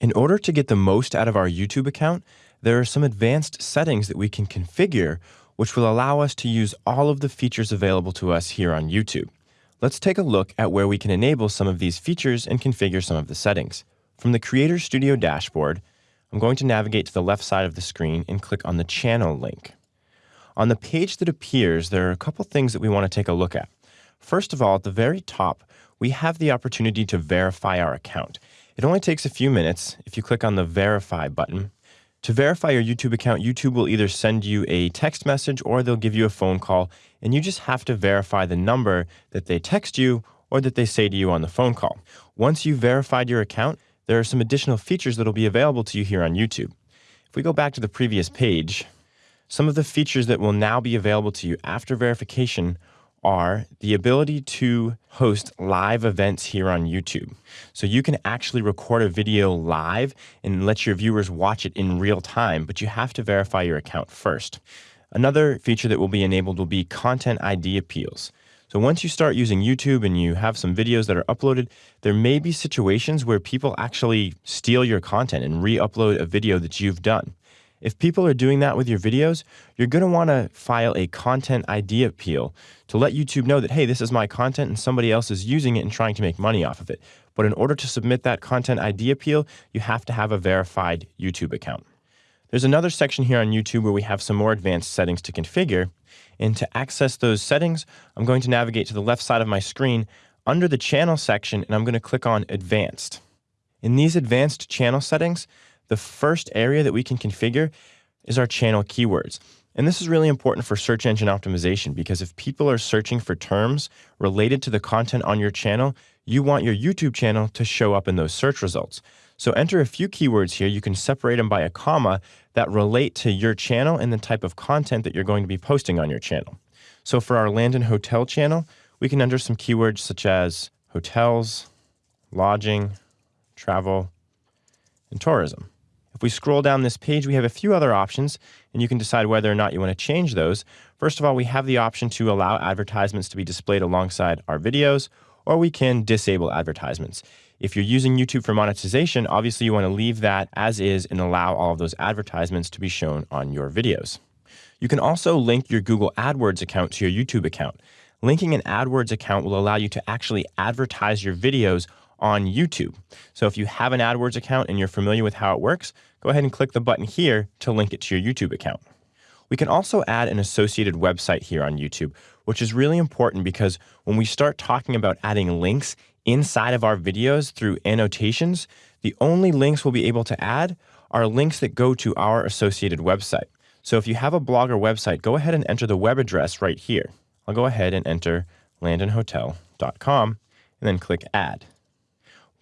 In order to get the most out of our YouTube account, there are some advanced settings that we can configure which will allow us to use all of the features available to us here on YouTube. Let's take a look at where we can enable some of these features and configure some of the settings. From the Creator Studio dashboard, I'm going to navigate to the left side of the screen and click on the channel link. On the page that appears, there are a couple things that we want to take a look at. First of all, at the very top, we have the opportunity to verify our account. It only takes a few minutes if you click on the Verify button to verify your YouTube account, YouTube will either send you a text message or they'll give you a phone call, and you just have to verify the number that they text you or that they say to you on the phone call. Once you've verified your account, there are some additional features that will be available to you here on YouTube. If we go back to the previous page, some of the features that will now be available to you after verification are the ability to host live events here on YouTube. So you can actually record a video live and let your viewers watch it in real time, but you have to verify your account first. Another feature that will be enabled will be content ID appeals. So once you start using YouTube and you have some videos that are uploaded, there may be situations where people actually steal your content and re-upload a video that you've done. If people are doing that with your videos, you're going to want to file a content ID appeal to let YouTube know that, hey, this is my content and somebody else is using it and trying to make money off of it. But in order to submit that content ID appeal, you have to have a verified YouTube account. There's another section here on YouTube where we have some more advanced settings to configure. And to access those settings, I'm going to navigate to the left side of my screen under the channel section, and I'm going to click on Advanced. In these advanced channel settings, the first area that we can configure is our channel keywords. And this is really important for search engine optimization because if people are searching for terms related to the content on your channel, you want your YouTube channel to show up in those search results. So enter a few keywords here. You can separate them by a comma that relate to your channel and the type of content that you're going to be posting on your channel. So for our Landon Hotel channel, we can enter some keywords such as hotels, lodging, travel, and tourism. If we scroll down this page, we have a few other options, and you can decide whether or not you want to change those. First of all, we have the option to allow advertisements to be displayed alongside our videos, or we can disable advertisements. If you're using YouTube for monetization, obviously you want to leave that as is and allow all of those advertisements to be shown on your videos. You can also link your Google AdWords account to your YouTube account. Linking an AdWords account will allow you to actually advertise your videos on YouTube. So if you have an AdWords account and you're familiar with how it works, go ahead and click the button here to link it to your YouTube account. We can also add an associated website here on YouTube, which is really important because when we start talking about adding links inside of our videos through annotations, the only links we'll be able to add are links that go to our associated website. So if you have a blog or website, go ahead and enter the web address right here. I'll go ahead and enter landonhotel.com and then click add.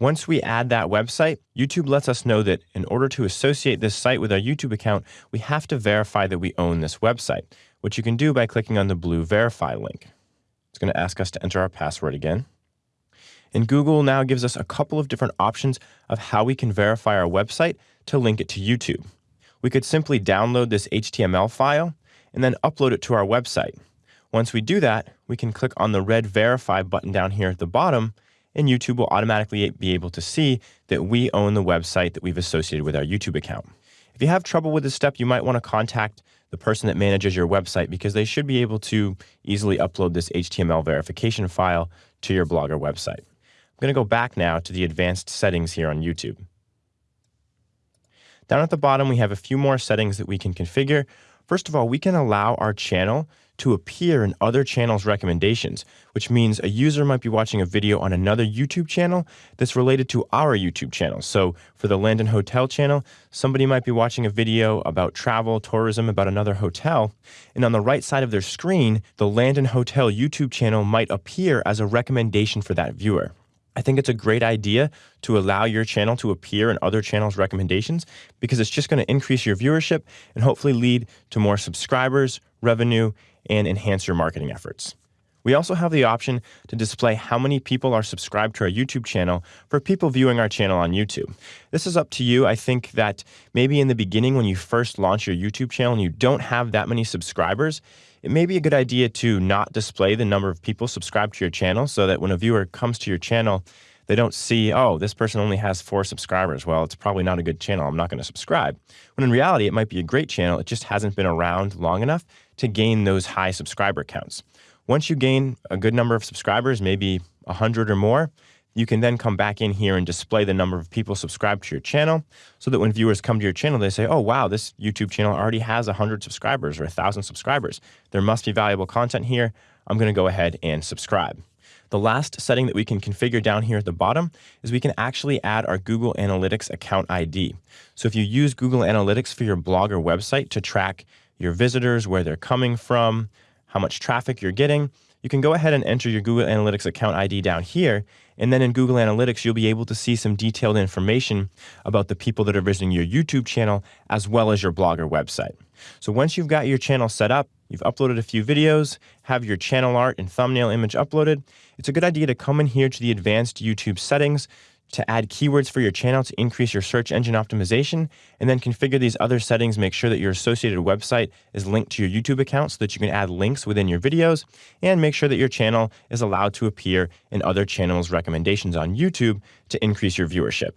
Once we add that website, YouTube lets us know that in order to associate this site with our YouTube account, we have to verify that we own this website, which you can do by clicking on the blue verify link. It's going to ask us to enter our password again. And Google now gives us a couple of different options of how we can verify our website to link it to YouTube. We could simply download this HTML file and then upload it to our website. Once we do that, we can click on the red verify button down here at the bottom and YouTube will automatically be able to see that we own the website that we've associated with our YouTube account. If you have trouble with this step, you might want to contact the person that manages your website because they should be able to easily upload this HTML verification file to your Blogger website. I'm going to go back now to the advanced settings here on YouTube. Down at the bottom, we have a few more settings that we can configure. First of all, we can allow our channel to appear in other channels' recommendations, which means a user might be watching a video on another YouTube channel that's related to our YouTube channel. So for the Landon Hotel channel, somebody might be watching a video about travel, tourism, about another hotel, and on the right side of their screen, the Landon Hotel YouTube channel might appear as a recommendation for that viewer. I think it's a great idea to allow your channel to appear in other channels' recommendations because it's just going to increase your viewership and hopefully lead to more subscribers, revenue, and enhance your marketing efforts. We also have the option to display how many people are subscribed to our YouTube channel for people viewing our channel on YouTube. This is up to you. I think that maybe in the beginning when you first launch your YouTube channel and you don't have that many subscribers, it may be a good idea to not display the number of people subscribed to your channel so that when a viewer comes to your channel, They don't see, oh, this person only has four subscribers. Well, it's probably not a good channel. I'm not going to subscribe. When in reality, it might be a great channel. It just hasn't been around long enough to gain those high subscriber counts. Once you gain a good number of subscribers, maybe 100 or more, you can then come back in here and display the number of people subscribed to your channel so that when viewers come to your channel, they say, oh, wow, this YouTube channel already has 100 subscribers or 1,000 subscribers. There must be valuable content here. I'm going to go ahead and subscribe. The last setting that we can configure down here at the bottom is we can actually add our Google Analytics account ID. So if you use Google Analytics for your blog or website to track your visitors, where they're coming from, how much traffic you're getting, you can go ahead and enter your Google Analytics account ID down here. And then in Google Analytics, you'll be able to see some detailed information about the people that are visiting your YouTube channel as well as your blogger website. So once you've got your channel set up, you've uploaded a few videos, have your channel art and thumbnail image uploaded, it's a good idea to come in here to the advanced YouTube settings to add keywords for your channel to increase your search engine optimization, and then configure these other settings. Make sure that your associated website is linked to your YouTube account so that you can add links within your videos, and make sure that your channel is allowed to appear in other channels' recommendations on YouTube to increase your viewership.